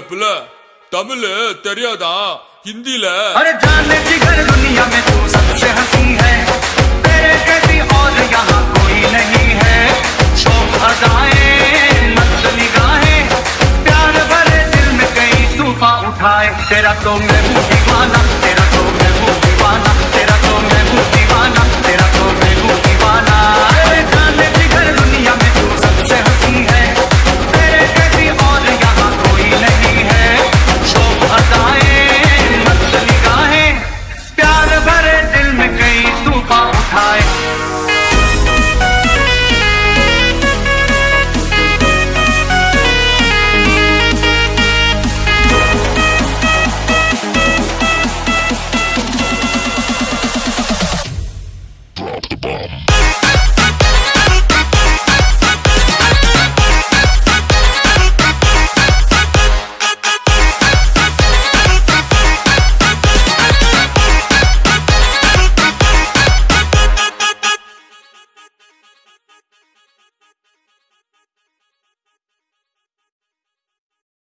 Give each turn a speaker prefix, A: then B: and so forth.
A: பிள்ள தமிழ் தெரியாதா? हिंदी ले
B: अरे जाने जिगर दुनिया में तू सबसे हसी है। तेरे कैसी और यहाँ कोई नहीं है। शोक अदाए मत निगाहे। प्यार भरे दिल में कई तूफा उठाए। तेरा तो मैं दीवाना, तेरा तो मैं दीवाना।